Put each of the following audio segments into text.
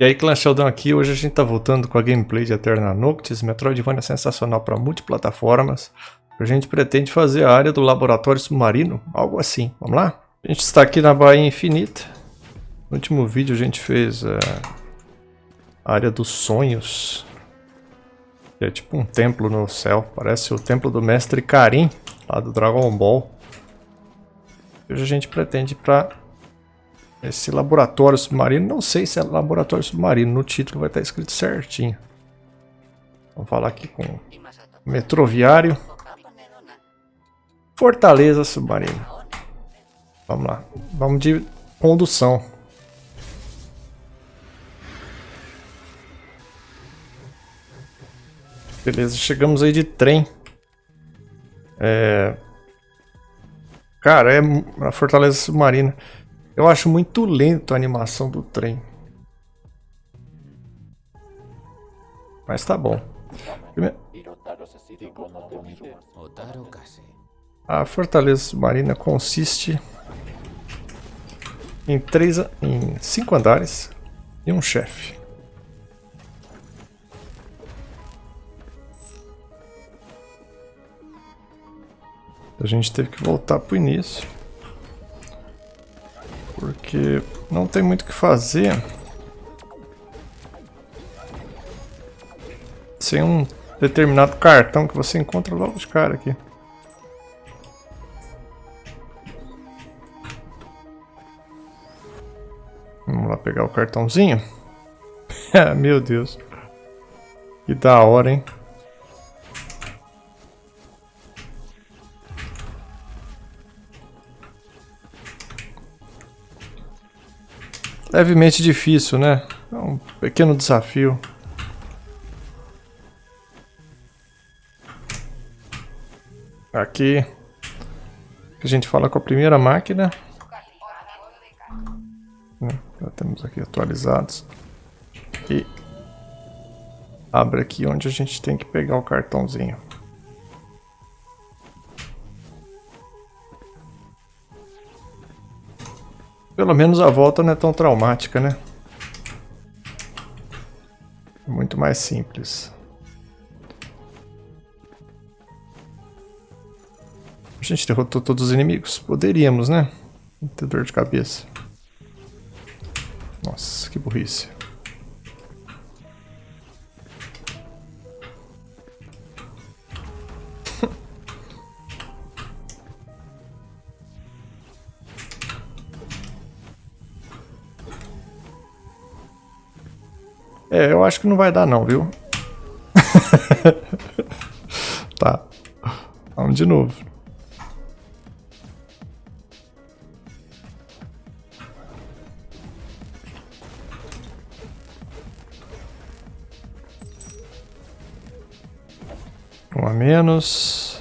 E aí, Clan Sheldon aqui, hoje a gente tá voltando com a gameplay de Eterna Noctis, Metroidvania sensacional para multiplataformas. A gente pretende fazer a área do laboratório submarino, algo assim. Vamos lá? A gente está aqui na Baía Infinita. No último vídeo a gente fez uh, a área dos sonhos. Que é tipo um templo no céu, parece o templo do mestre Karim, lá do Dragon Ball. Hoje a gente pretende ir para esse laboratório submarino, não sei se é laboratório submarino, no título vai estar escrito certinho. Vamos falar aqui com metroviário. Fortaleza submarina. Vamos lá. Vamos de condução. Beleza, chegamos aí de trem. É... Cara, é a Fortaleza Submarina. Eu acho muito lento a animação do trem. Mas tá bom. A fortaleza submarina consiste em três, em cinco andares e um chefe. A gente teve que voltar pro início porque não tem muito o que fazer sem um determinado cartão que você encontra logo de cara aqui. Vamos lá pegar o cartãozinho. Meu Deus. Que da hora, hein? Levemente difícil, né? É um pequeno desafio. Aqui a gente fala com a primeira máquina. Né? Já temos aqui atualizados. E abre aqui onde a gente tem que pegar o cartãozinho. Pelo menos a volta não é tão traumática, né? Muito mais simples. A gente derrotou todos os inimigos? Poderíamos, né? Não ter dor de cabeça. Nossa, que burrice. É, eu acho que não vai dar não, viu? tá. Vamos de novo. Um a menos.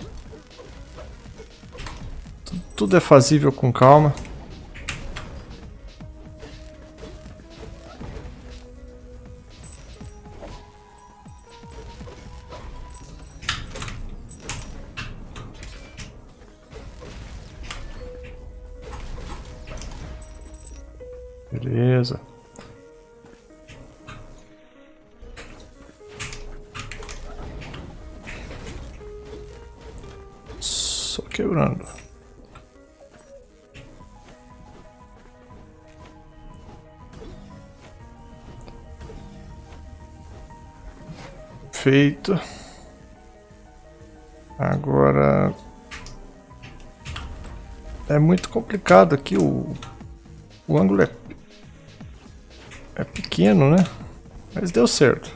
Tudo é fazível com calma. Feito. Agora... É muito complicado aqui o... O ângulo é é pequeno, né? Mas deu certo.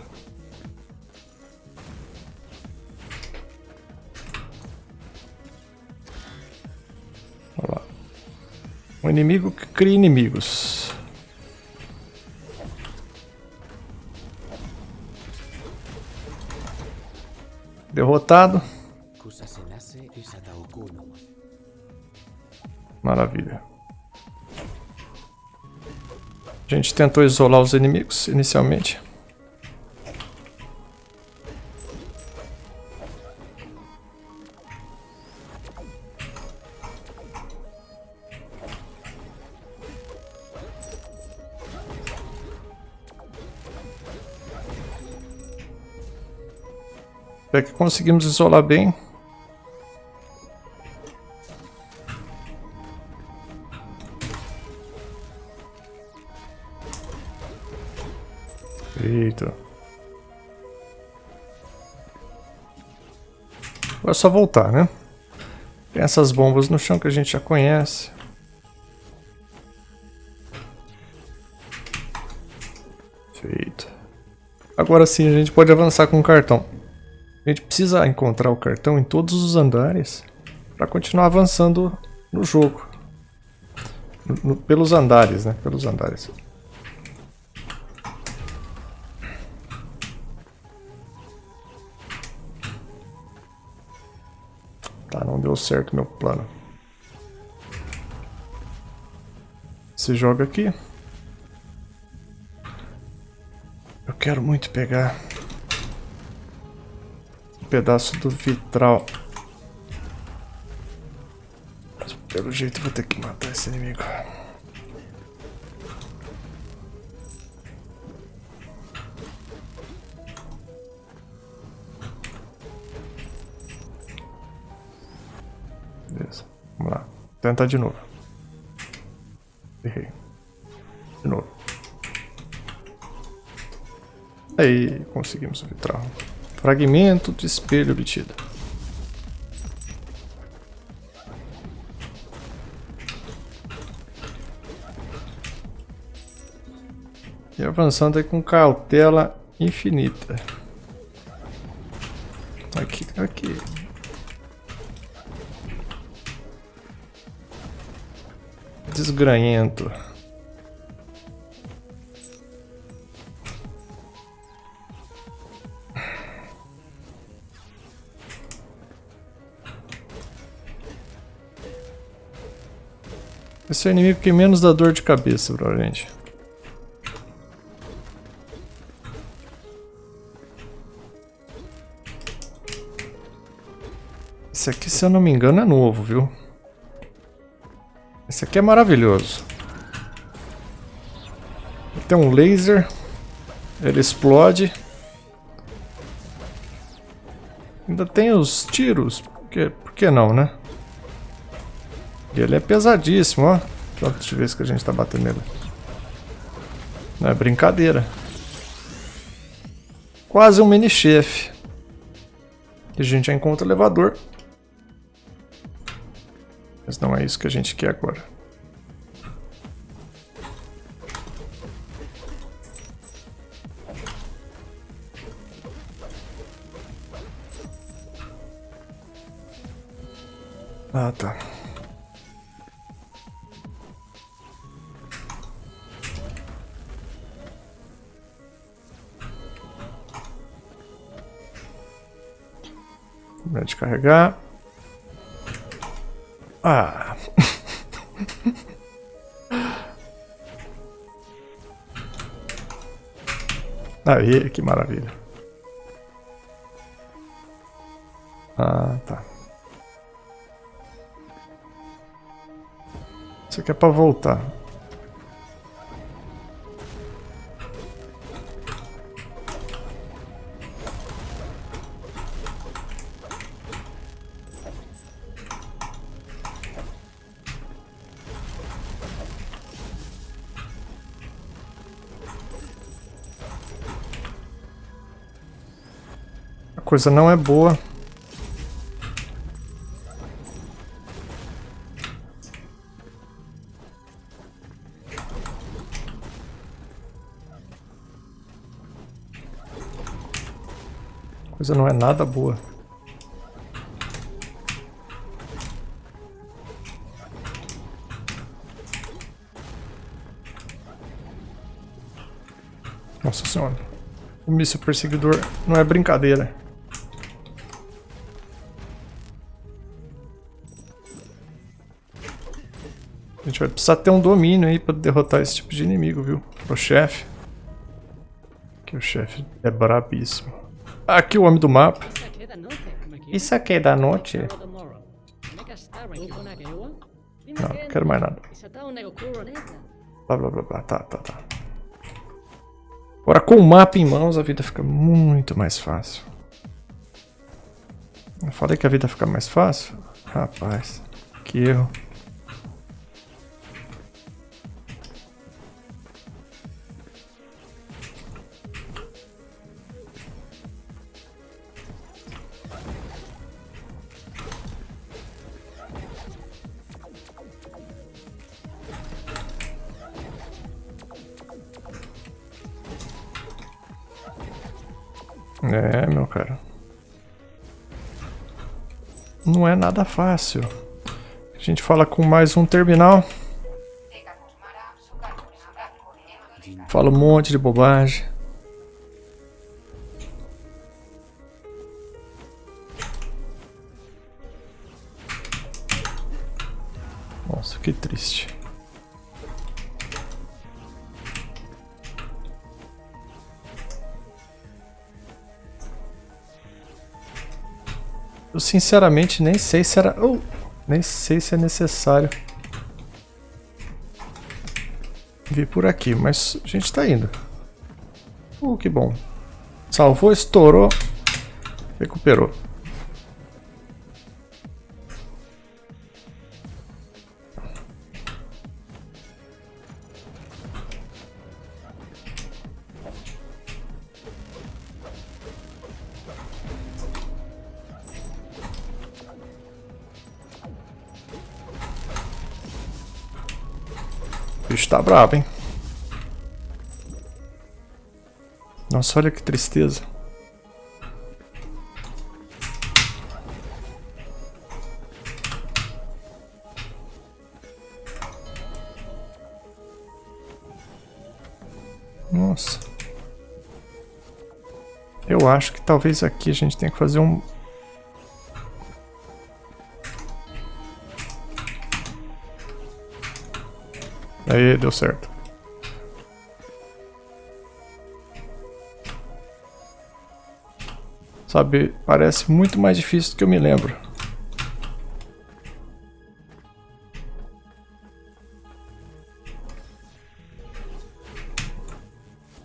Olha lá. Um inimigo que cria inimigos. Derrotado. Maravilha. A gente tentou isolar os inimigos inicialmente. Até que conseguimos isolar bem. Eita. Agora é só voltar, né? Tem essas bombas no chão que a gente já conhece. Feito. Agora sim a gente pode avançar com o cartão. A gente precisa encontrar o cartão em todos os andares para continuar avançando no jogo. No, pelos andares, né? Pelos andares. Tá, não deu certo meu plano. Se joga aqui. Eu quero muito pegar pedaço do vitral. Mas pelo jeito vou ter que matar esse inimigo. Tentar de novo. Errei. De novo. Aí, conseguimos o vitral. Fragmento de espelho obtido. E avançando aí com cautela infinita. Aqui, aqui. desgranhento. É o inimigo que menos dá dor de cabeça, provavelmente. Esse aqui, se eu não me engano, é novo, viu? Esse aqui é maravilhoso. Tem um laser. Ele explode. Ainda tem os tiros. Por que, por que não, né? E ele é pesadíssimo, ó. Quantas vezes que a gente tá batendo nele. Não é brincadeira. Quase um mini-chefe. E a gente já encontra o elevador. Mas não é isso que a gente quer agora. Ah, tá. Descarregar. Ah. Aí, que maravilha. Ah, tá. Isso aqui é pra voltar. Coisa não é boa. coisa não é nada boa. Nossa senhora. O míssil perseguidor não é brincadeira. A gente vai precisar ter um domínio aí pra derrotar esse tipo de inimigo, viu? O chefe. Que o chefe é brabíssimo. Aqui o homem do mapa. Isso aqui é da noite? Não, não quero mais nada. Blá blá blá blá, tá, tá, tá. Agora com o mapa em mãos a vida fica muito mais fácil. Eu falei que a vida fica mais fácil? Rapaz, que erro. É nada fácil. A gente fala com mais um terminal. Fala um monte de bobagem. Sinceramente nem sei se era... Oh, nem sei se é necessário vir por aqui, mas a gente tá indo. Uh, que bom. Salvou, estourou, recuperou. Tá brabo, hein? Nossa, olha que tristeza. Nossa. Eu acho que talvez aqui a gente tenha que fazer um, Aí, deu certo. Sabe, parece muito mais difícil do que eu me lembro.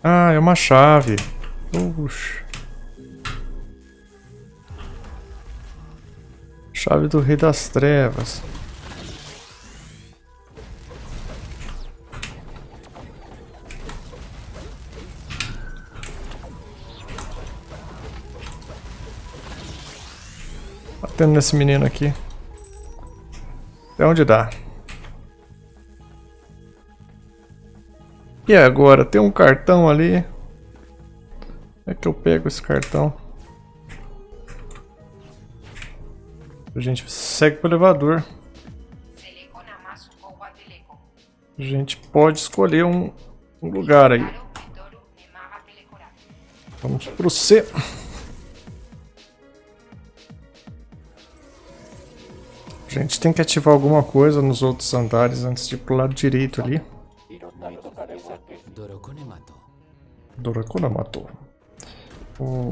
Ah, é uma chave. Puxa. Chave do Rei das Trevas. Batendo nesse menino aqui. Até onde dá. E agora? Tem um cartão ali. Como é que eu pego esse cartão? A gente segue pro elevador. A gente pode escolher um, um lugar aí. Vamos pro C. A gente tem que ativar alguma coisa nos outros andares antes de ir pro lado direito ali. Dorokona matou. O...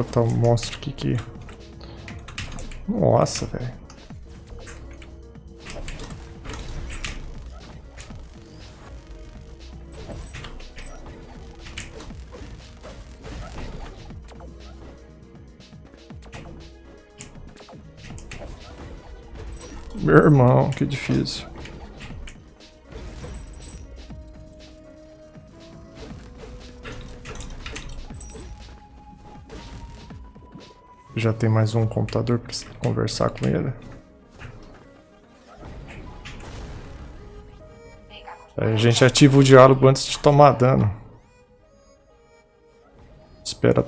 Derrotar um monstro aqui que... Nossa, velho. Meu irmão, que difícil. Já tem mais um computador para conversar com ele. Aí a gente ativa o diálogo antes de tomar dano. Espera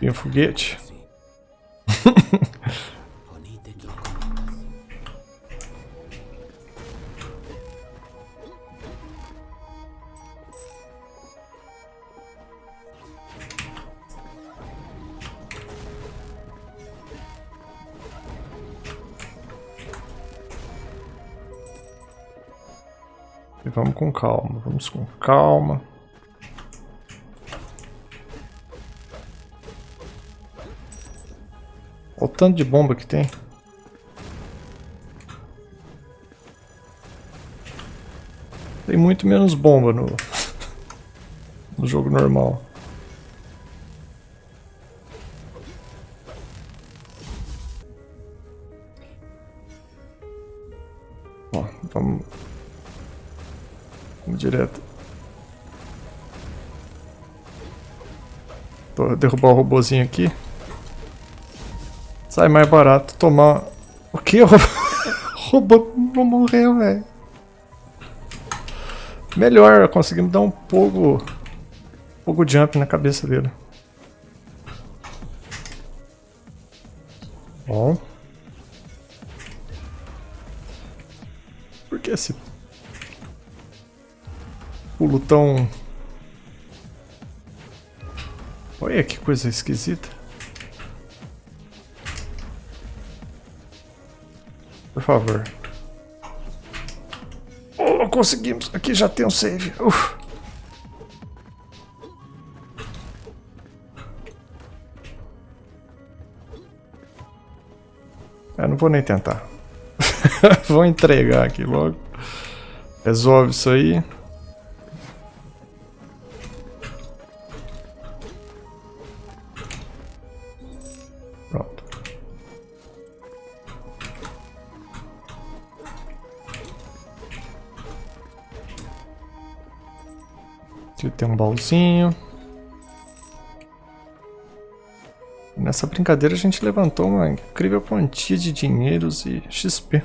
vir um foguete. vamos com calma. Olha o tanto de bomba que tem. Tem muito menos bomba no, no jogo normal. Direto. Derrubar o robozinho aqui. Sai mais barato tomar... O que? O robô não morreu, velho. Melhor, conseguimos dar um pouco... Um pouco jump na cabeça dele. Bom. Pulo tão... Olha que coisa esquisita. Por favor. Oh, conseguimos. Aqui já tem um save. Uf. Eu não vou nem tentar. vou entregar aqui logo. Resolve isso aí. Baúzinho. Nessa brincadeira a gente levantou uma incrível quantia de dinheiros e XP.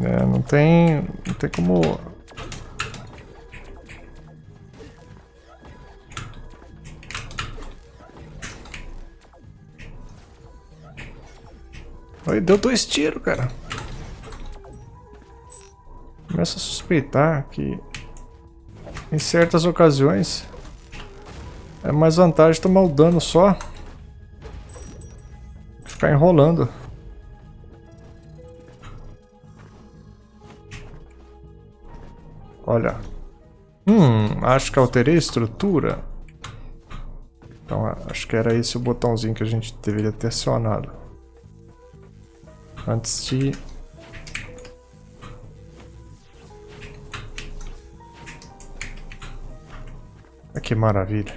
É, não tem, não tem como Aí deu dois tiros, cara. Começa a suspeitar que em certas ocasiões é mais vantagem tomar o dano só ficar enrolando. Olha. Hum, acho que alterei a estrutura. Então, acho que era esse o botãozinho que a gente deveria ter acionado. Antes de... Ah, que maravilha.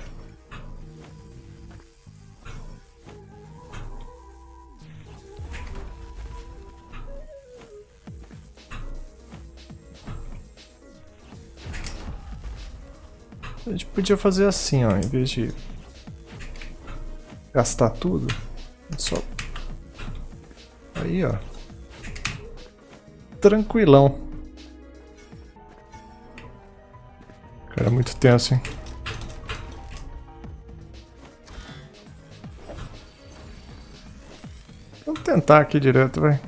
A gente podia fazer assim, ó, em vez de gastar tudo, só Aí, ó. Tranquilão. Cara, muito tenso, hein? Vamos tentar aqui direto, vai.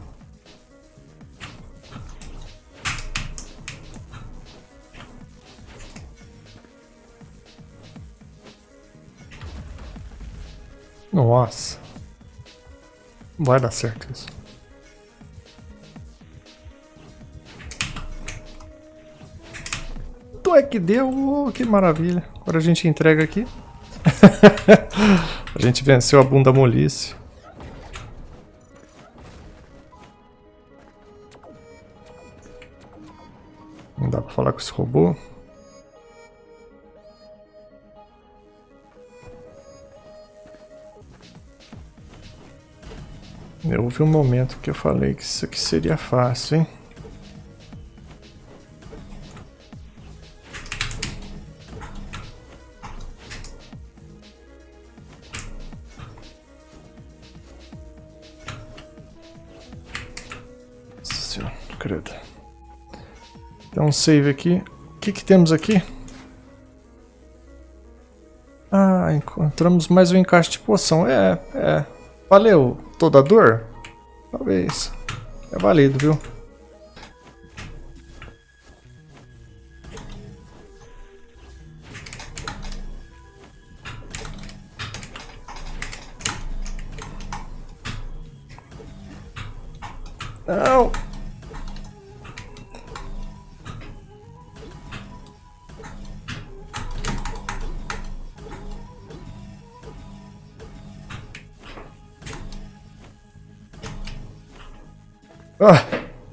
Nossa. Vai dar certo isso. Tu é que deu, oh, que maravilha. Agora a gente entrega aqui. a gente venceu a bunda molice. Não dá pra falar com esse robô. Eu houve um momento que eu falei que isso aqui seria fácil, hein? Um save aqui. O que, que temos aqui? Ah, encontramos mais um encaixe de poção. É, é. Valeu toda a dor? Talvez. É válido, viu?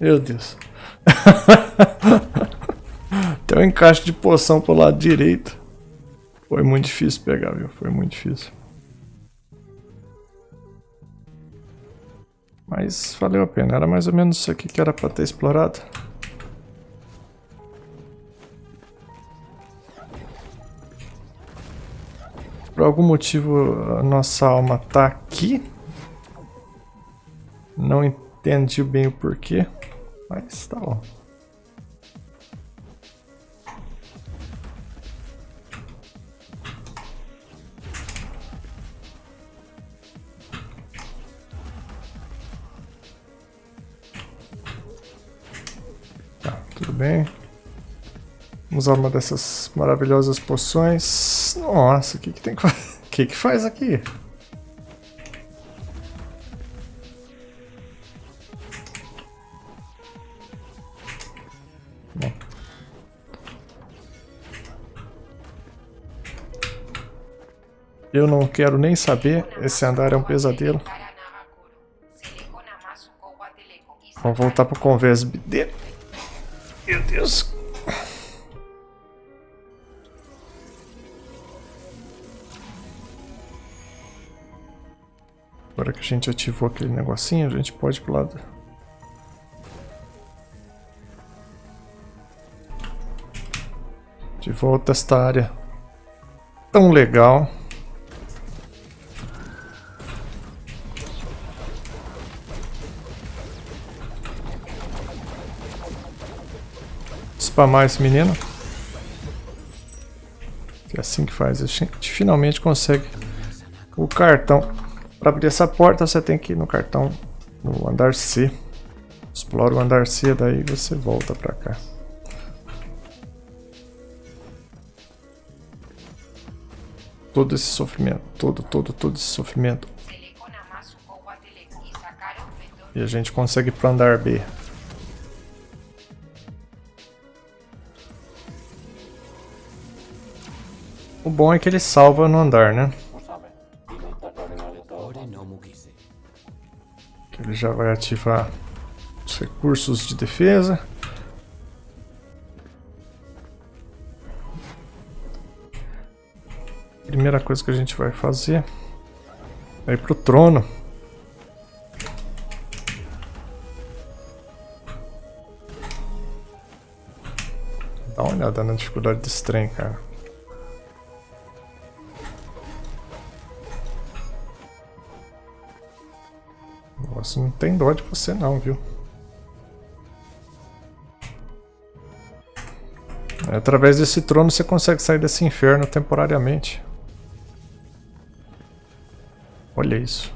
Meu Deus. Tem um encaixe de poção pro lado direito. Foi muito difícil pegar, viu? Foi muito difícil. Mas valeu a pena. Era mais ou menos isso aqui que era pra ter explorado. Por algum motivo a nossa alma tá aqui. Não entendi bem o porquê. Mas tá bom. bem. Vamos usar uma dessas maravilhosas poções. Nossa, o que, que tem que fazer? O que, que faz aqui? Eu não quero nem saber. Esse andar é um pesadelo. Vamos voltar pro convés dele. Meu Deus. Agora que a gente ativou aquele negocinho, a gente pode ir pro lado. De volta a esta área tão legal. Spamar esse menino. É assim que faz. A gente finalmente consegue o cartão. Para abrir essa porta você tem que ir no cartão no andar C. Explora o andar C, daí você volta para cá. Todo esse sofrimento, todo, todo, todo esse sofrimento. E a gente consegue para andar B. O bom é que ele salva no andar, né? Ele já vai ativar os recursos de defesa. Primeira coisa que a gente vai fazer é ir pro trono. Dá uma olhada na dificuldade desse trem, cara. Nossa, não tem dó de você não, viu? Através desse trono você consegue sair desse inferno temporariamente. Olha isso.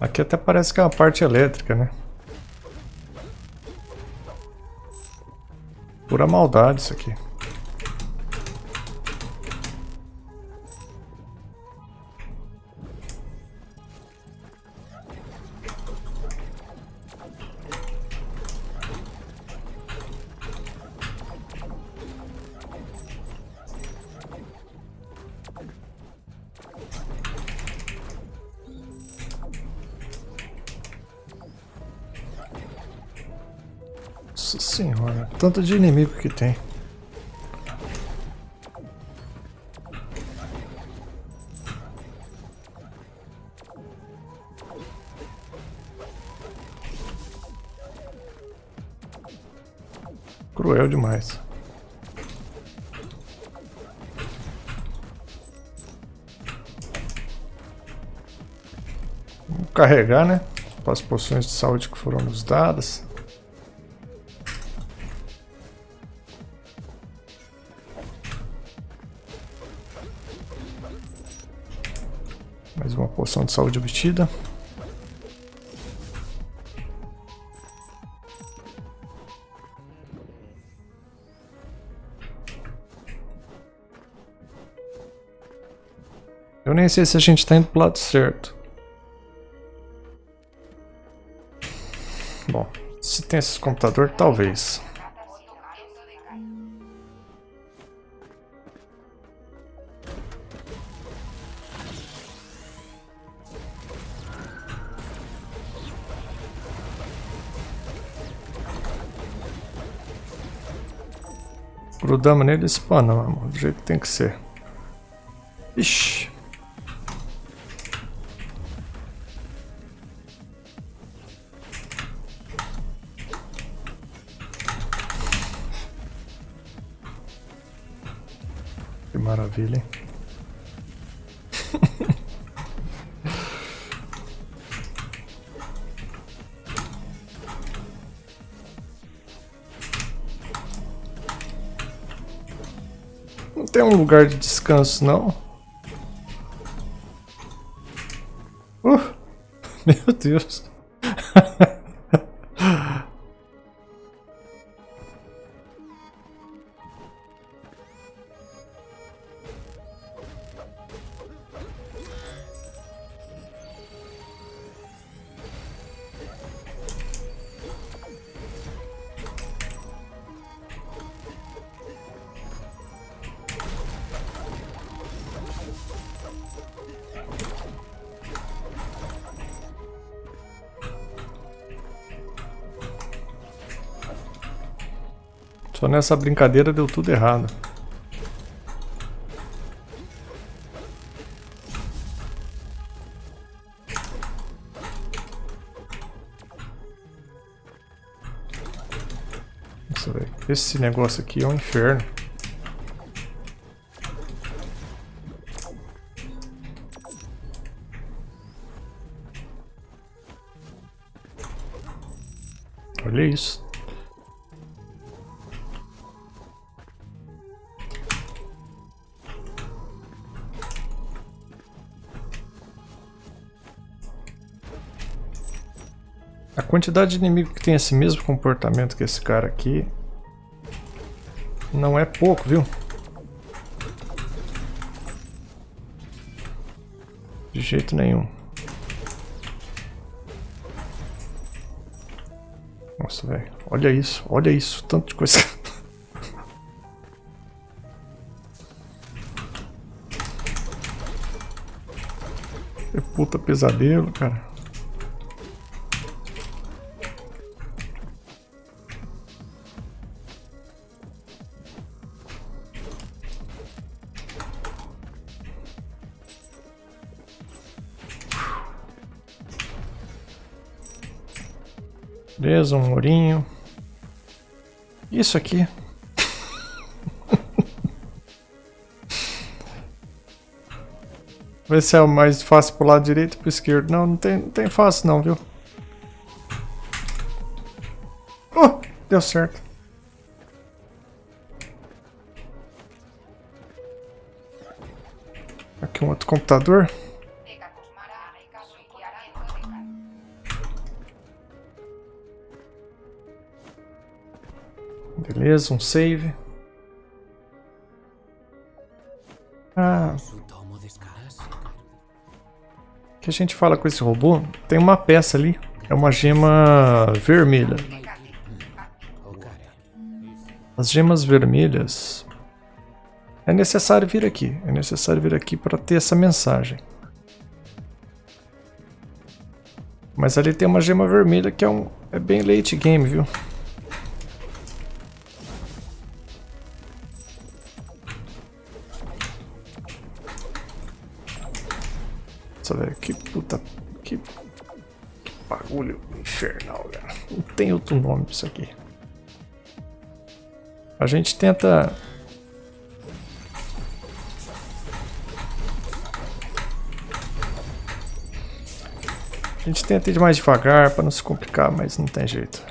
Aqui até parece que é uma parte elétrica, né? Pura maldade isso aqui. Tanto de inimigo que tem. Cruel demais. Vamos carregar, né? As poções de saúde que foram nos dadas. Poção de saúde obtida. Eu nem sei se a gente está indo pro lado certo. Bom, se tem esse computador, talvez. Grudamos nele e espanamos, do jeito que tem que ser. Ixi. Que maravilha, hein? Lugar de descanso, não? Uh, meu Deus. Só nessa brincadeira deu tudo errado. Nossa, velho. Esse negócio aqui é um inferno. Olha isso. Quantidade de inimigo que tem esse mesmo comportamento que esse cara aqui não é pouco, viu? De jeito nenhum. Nossa, velho. Olha isso, olha isso. Tanto de coisa. Que puta pesadelo, cara. Beleza, um murinho. Isso aqui. Ver se é o mais fácil pro lado direito ou pro esquerdo. Não, não tem, não tem fácil não, viu? Oh, deu certo. Aqui um outro computador. Beleza, um save. Ah. O que a gente fala com esse robô? Tem uma peça ali. É uma gema vermelha. As gemas vermelhas... É necessário vir aqui. É necessário vir aqui para ter essa mensagem. Mas ali tem uma gema vermelha que é, um, é bem late game, viu? Nossa, velho, que puta... Que, que bagulho infernal, cara. Não tem outro nome pra isso aqui. A gente tenta... A gente tenta ir mais devagar para não se complicar, mas não tem jeito.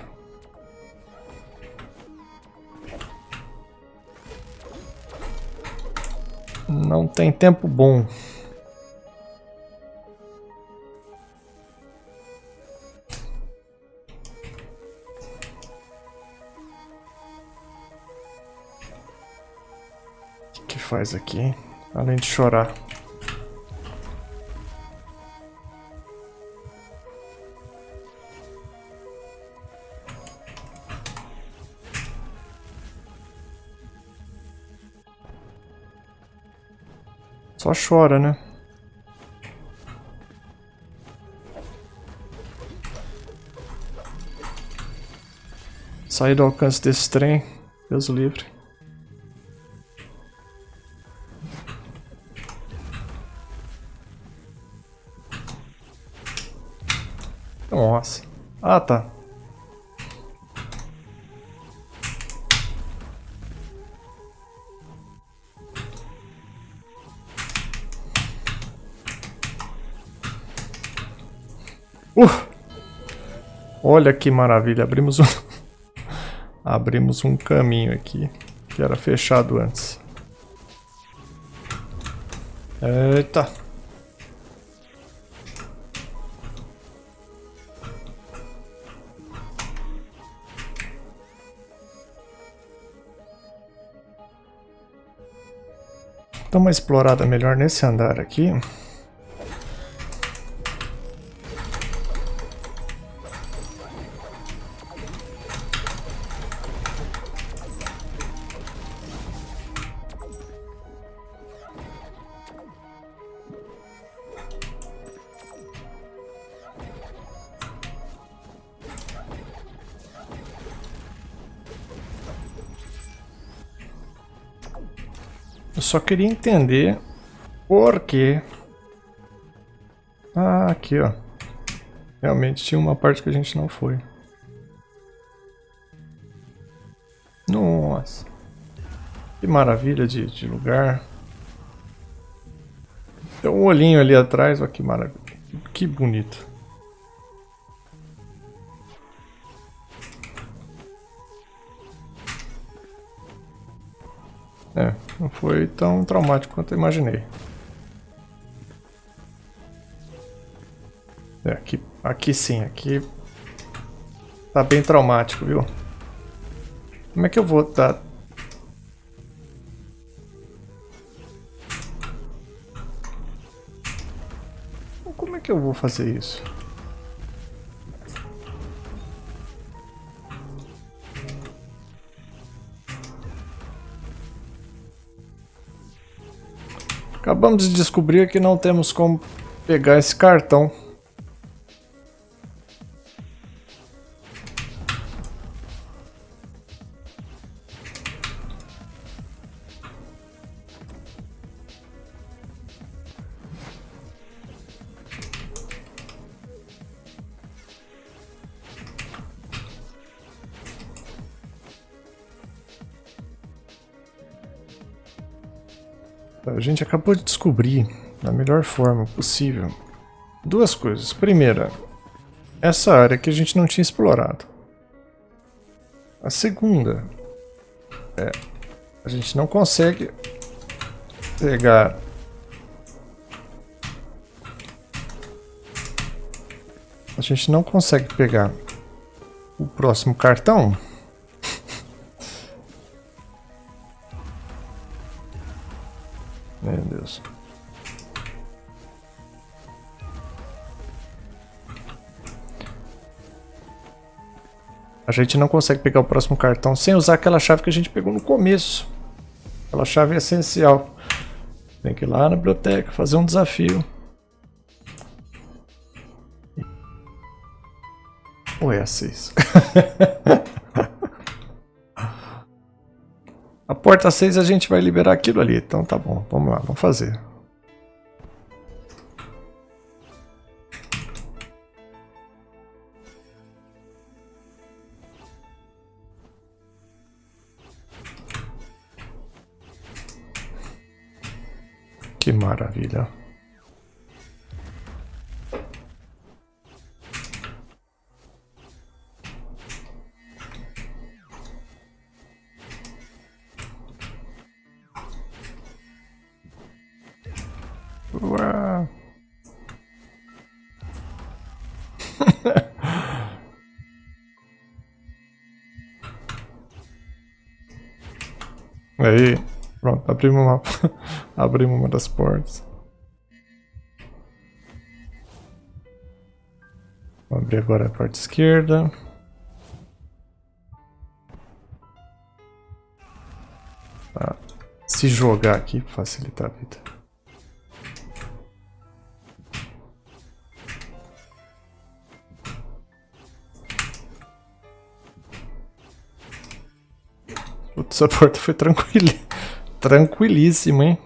Não tem tempo bom. Faz aqui? Além de chorar. Só chora, né? Sair do alcance desse trem. Deus livre. Ah, tá. Uh! Olha que maravilha, abrimos um... abrimos um caminho aqui, que era fechado antes. Eita! Dá uma explorada melhor nesse andar aqui. Só queria entender por quê. Ah, aqui, ó. Realmente tinha uma parte que a gente não foi. Nossa. Que maravilha de, de lugar. Tem um olhinho ali atrás, olha que maravilha. Que bonito. Foi tão traumático quanto eu imaginei. É, aqui, aqui sim, aqui tá bem traumático, viu? Como é que eu vou dar... Como é que eu vou fazer isso? Acabamos de descobrir que não temos como pegar esse cartão. A gente acabou de descobrir, da melhor forma possível, duas coisas. Primeira, essa área que a gente não tinha explorado. A segunda, é, a gente não consegue pegar a gente não consegue pegar o próximo cartão gente não consegue pegar o próximo cartão sem usar aquela chave que a gente pegou no começo. Aquela chave é essencial. Tem que ir lá na biblioteca, fazer um desafio. Ou é a 6? A porta 6 a gente vai liberar aquilo ali. Então tá bom, vamos lá, vamos fazer. Que maravilha. Uau. Aí, abrimos uma, abrimos uma das portas. Vou abrir agora a parte esquerda. Tá. Se jogar aqui, facilita a vida. Putz, essa porta foi tranquila. Tranquilíssima, hein?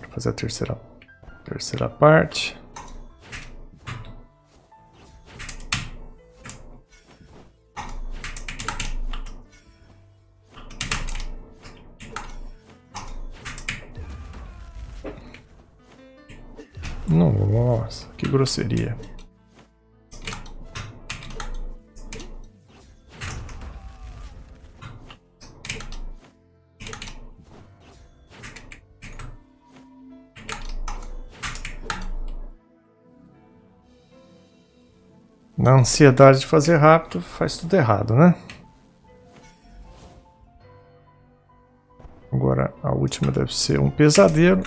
Vou fazer a terceira, terceira parte. Nossa, que grosseria. Na ansiedade de fazer rápido, faz tudo errado, né? Agora a última deve ser um pesadelo.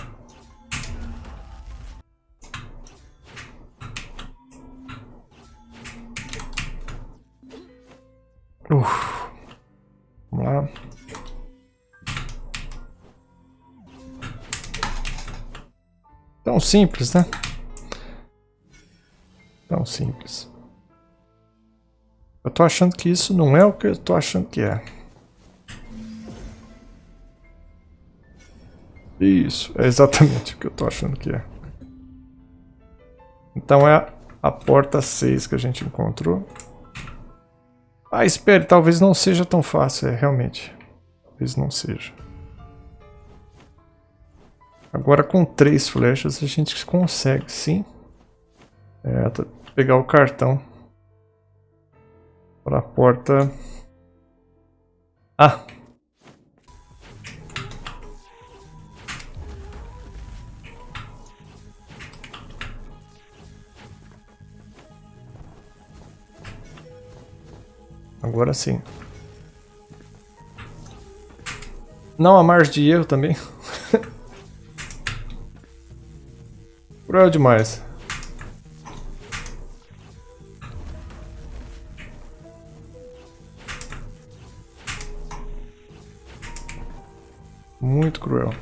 Uf. Vamos lá. Tão simples, né? Tão simples. Tô achando que isso não é o que eu tô achando que é. Isso, é exatamente o que eu tô achando que é. Então é a porta 6 que a gente encontrou. Ah, espere, talvez não seja tão fácil, é, realmente. Talvez não seja. Agora com três flechas a gente consegue, sim. É, pegar o cartão para a porta. Ah! Agora sim. Não há margem de erro também. Cruel demais. Muito cruel.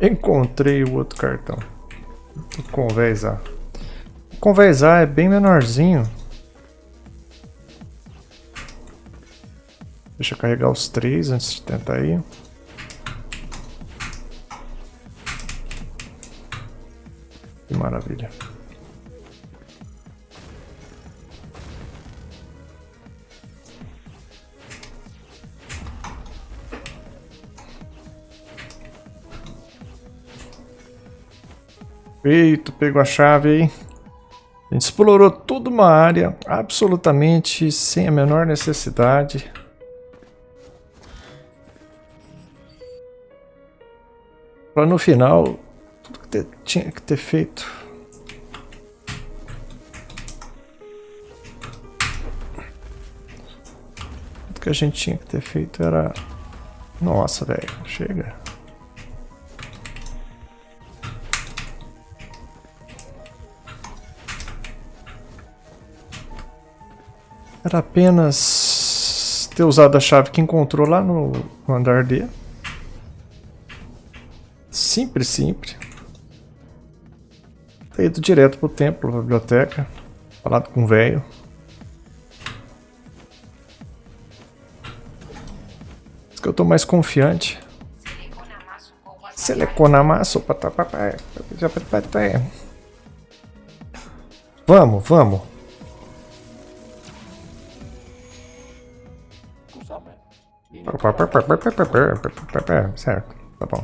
Encontrei o outro cartão. O convés A. O convés A é bem menorzinho. Deixa eu carregar os três antes de tentar ir. Que maravilha. Feito, pegou a chave aí. A gente explorou toda uma área absolutamente sem a menor necessidade. Para no final, tudo que tinha que ter feito. Tudo que a gente tinha que ter feito era... Nossa, velho, chega. Era apenas ter usado a chave que encontrou lá no, andar D. Simples, simples. Ter ido direto pro templo, pra biblioteca. Falado com o velho. que eu tô mais confiante. Seleconamasso, papai. Vamos, vamos. Certo, tá bom.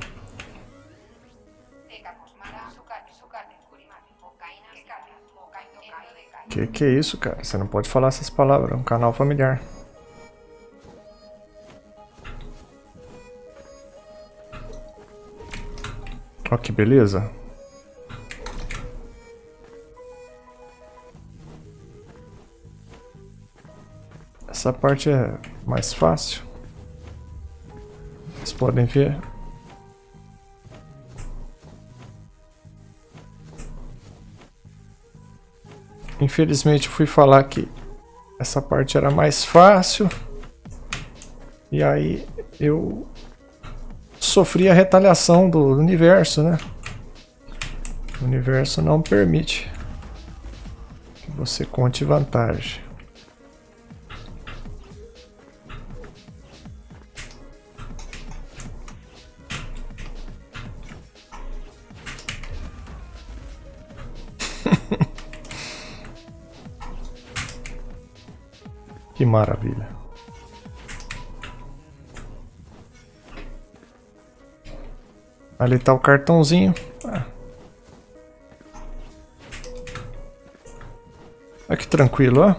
Que que é isso, cara? Você não pode falar essas palavras, é um canal familiar. Ó que beleza. Essa parte é mais fácil. Podem ver. Infelizmente fui falar que essa parte era mais fácil. E aí eu sofri a retaliação do universo, né? O universo não permite que você conte vantagem. Que maravilha. Ali tá o cartãozinho. Ah. Olha que tranquilo, ó.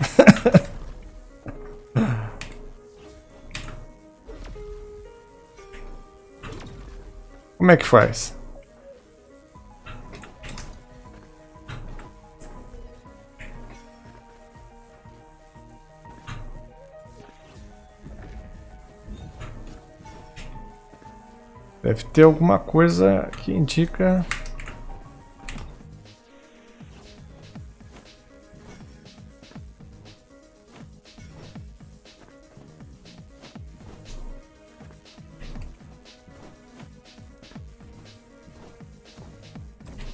Como é que faz? Deve ter alguma coisa que indica...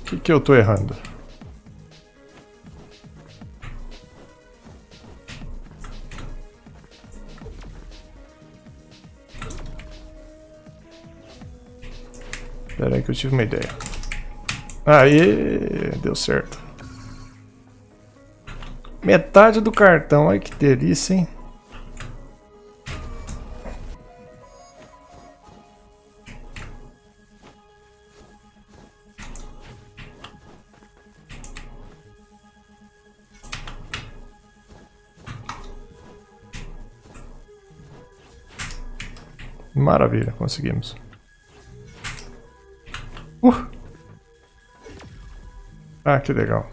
O que, que eu tô errando? Eu tive uma ideia. Aí, deu certo. Metade do cartão, olha que delícia, hein? Maravilha, conseguimos. Ah, que legal.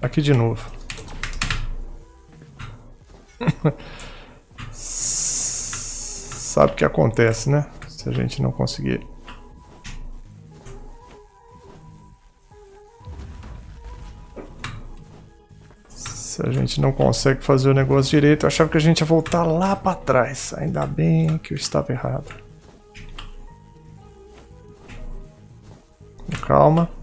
Aqui de novo. Sabe o que acontece, né? Se a gente não conseguir. Se a gente não consegue fazer o negócio direito, eu achava que a gente ia voltar lá para trás. Ainda bem que eu estava errado. calma.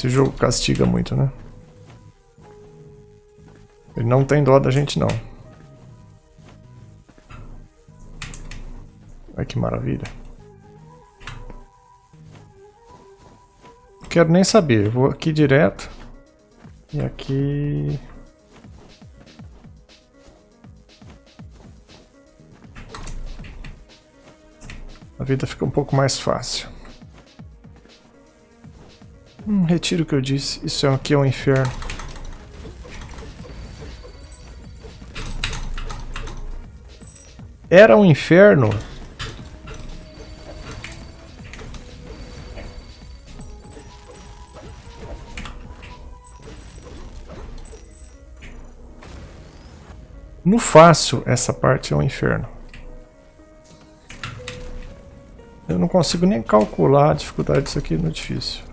Esse jogo castiga muito, né? Ele não tem dó da gente, não. Olha que maravilha. Não quero nem saber. Vou aqui direto. E aqui... a vida fica um pouco mais fácil. Hum, retiro o que eu disse. Isso aqui é um inferno. Era um inferno? No fácil, essa parte é um inferno. Eu não consigo nem calcular a dificuldade disso aqui no difícil.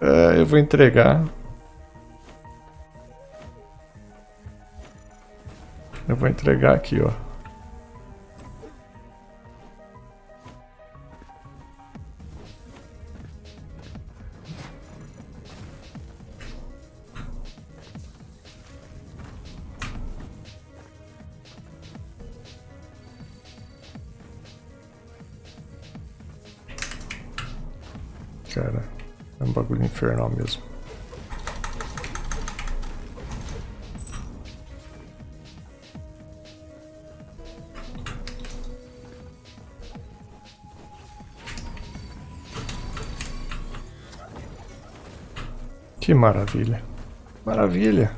É, eu vou entregar. Eu vou entregar aqui, ó. Que maravilha. Maravilha.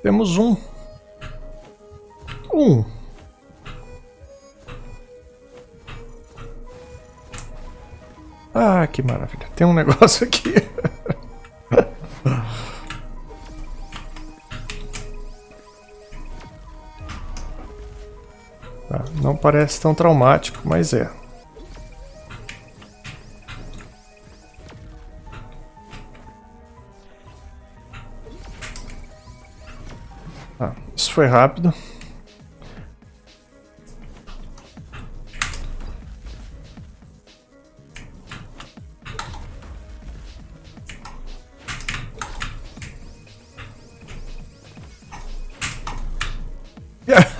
Temos um. Um. Ah, que maravilha. Tem um negócio aqui. Parece tão traumático, mas é. Tá, isso foi rápido.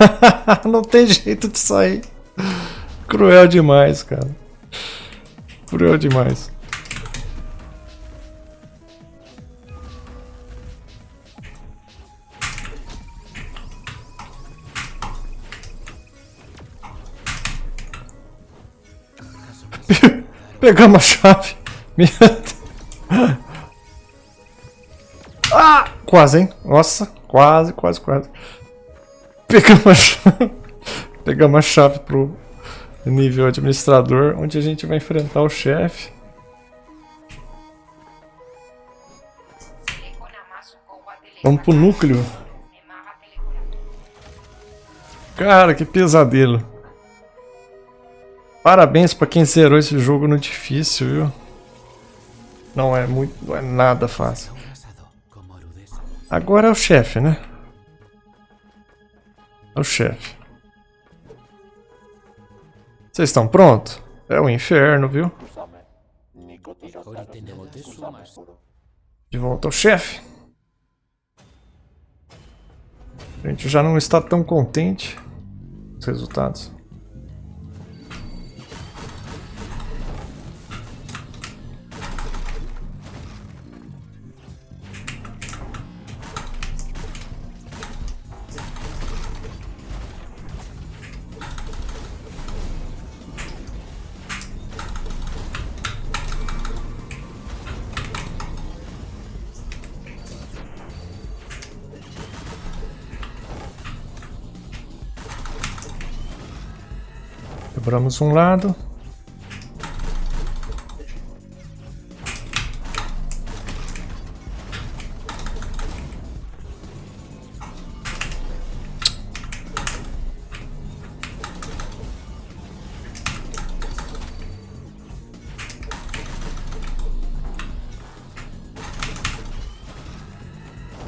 não tem jeito de sair. Cruel demais, cara. Cruel demais. Pegamos a chave. Ah! Quase, hein? Nossa, quase, quase, quase. Pegamos a chave, pegamos a chave pro nível administrador, onde a gente vai enfrentar o chefe. Vamos pro núcleo. Cara, que pesadelo. Parabéns pra quem zerou esse jogo no difícil, viu? Não é muito, não é nada fácil. Agora é o chefe, né? O chefe. Vocês estão prontos? É o inferno, viu? De volta ao chefe. A gente já não está tão contente com os resultados. Quebramos um lado.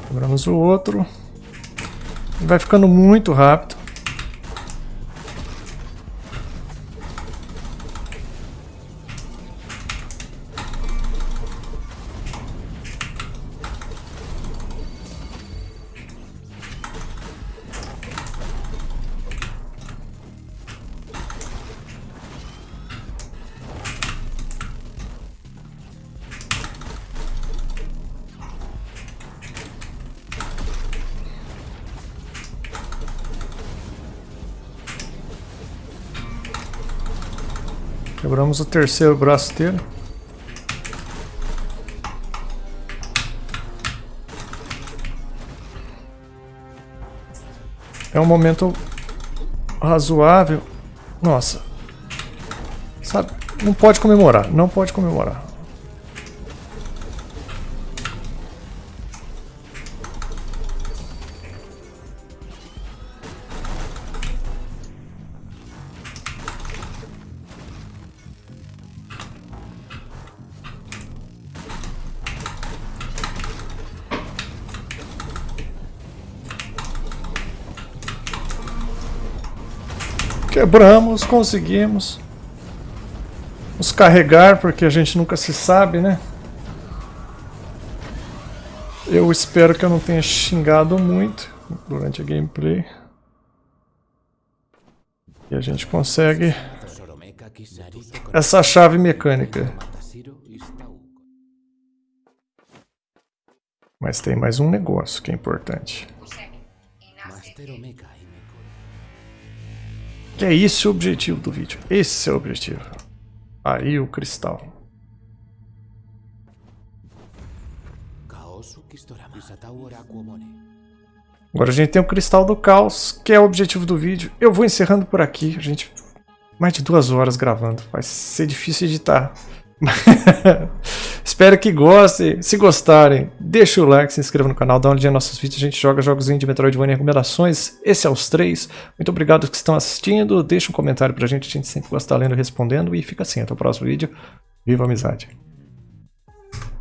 Quebramos o outro. Vai ficando muito rápido. Quebramos o terceiro braço dele. É um momento razoável. Nossa. Sabe? Não pode comemorar. Não pode comemorar. Quebramos, conseguimos. Nos carregar, porque a gente nunca se sabe, né? Eu espero que eu não tenha xingado muito durante a gameplay. E a gente consegue essa chave mecânica. Mas tem mais um negócio que é importante. Que é esse o objetivo do vídeo. Esse é o objetivo. Aí o cristal. Agora a gente tem o cristal do caos, que é o objetivo do vídeo. Eu vou encerrando por aqui. A gente mais de duas horas gravando. Vai ser difícil editar. Espero que gostem. Se gostarem, deixa o like, se inscreva no canal, dá uma olhadinha nos nossos vídeos. A gente joga jogos de Metroidvania e recomendações. Esse é os três. Muito obrigado que estão assistindo. Deixa um comentário pra gente, a gente sempre gosta de lendo e respondendo. E fica assim, até o próximo vídeo. Viva a amizade!